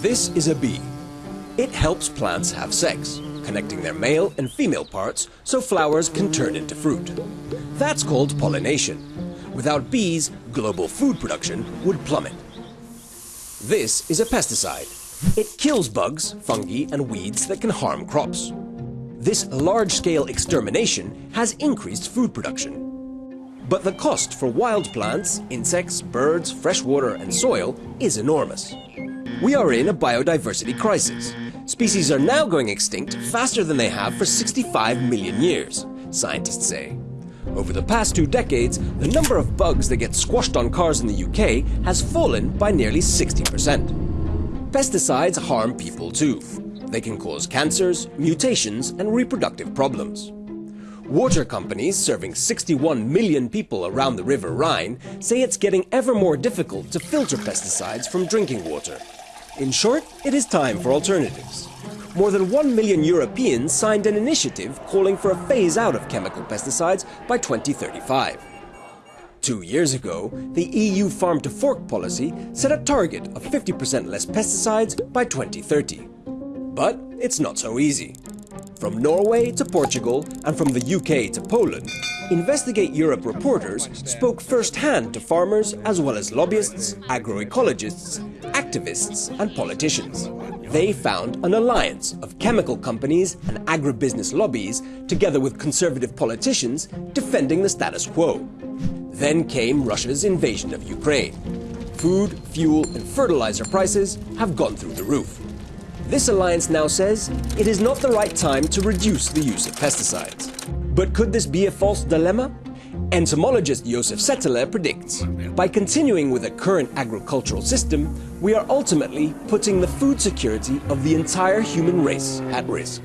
This is a bee. It helps plants have sex, connecting their male and female parts so flowers can turn into fruit. That's called pollination. Without bees, global food production would plummet. This is a pesticide. It kills bugs, fungi and weeds that can harm crops. This large-scale extermination has increased food production. But the cost for wild plants, insects, birds, fresh water and soil is enormous. We are in a biodiversity crisis. Species are now going extinct faster than they have for 65 million years, scientists say. Over the past two decades, the number of bugs that get squashed on cars in the UK has fallen by nearly 60%. Pesticides harm people too. They can cause cancers, mutations and reproductive problems. Water companies serving 61 million people around the River Rhine say it's getting ever more difficult to filter pesticides from drinking water. In short, it is time for alternatives. More than 1 million Europeans signed an initiative calling for a phase out of chemical pesticides by 2035. Two years ago, the EU Farm to Fork policy set a target of 50% less pesticides by 2030. But it's not so easy. From Norway to Portugal and from the UK to Poland, Investigate Europe reporters spoke firsthand to farmers as well as lobbyists, agroecologists, activists and politicians. They found an alliance of chemical companies and agribusiness lobbies together with conservative politicians defending the status quo. Then came Russia's invasion of Ukraine. Food, fuel and fertilizer prices have gone through the roof. This alliance now says it is not the right time to reduce the use of pesticides. But could this be a false dilemma? Entomologist Josef Settele predicts, by continuing with the current agricultural system, we are ultimately putting the food security of the entire human race at risk.